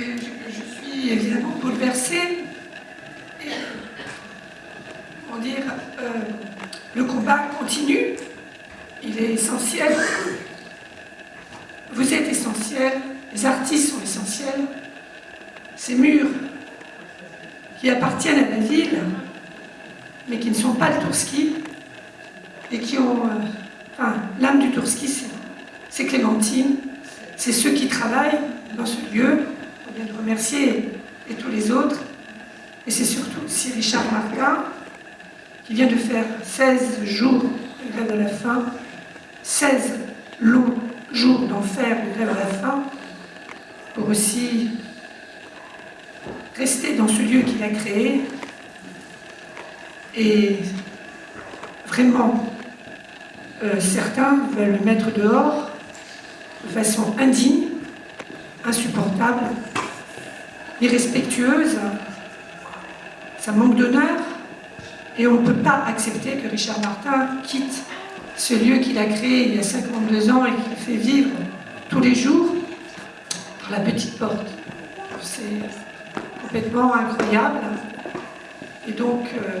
Je, suis évidemment bouleversée. Et, comment dire, euh, le combat continue. Il est essentiel. Vous êtes essentiel. Les artistes sont essentiels. Ces murs qui appartiennent à la ville, mais qui ne sont pas le Tourski, et qui ont... euh, enfin, l'âme du Tourski, c'est Clémentine, c'est ceux qui travaillent dans ce lieu, vient de remercier, et tous les autres, et c'est surtout aussi Richard Martin, qui vient de faire 16 jours de grève à la faim, 16 longs jours d'enfer de grève à la faim, pour aussi rester dans ce lieu qu'il a créé. Et vraiment euh, certains veulent le mettre dehors de façon indigne, insupportable, irrespectueuse, ça manque d'honneur et on ne peut pas accepter que Richard Martin quitte ce lieu qu'il a créé il y a 52 ans et qu'il fait vivre tous les jours par la petite porte. C'est complètement incroyable. Et donc, euh,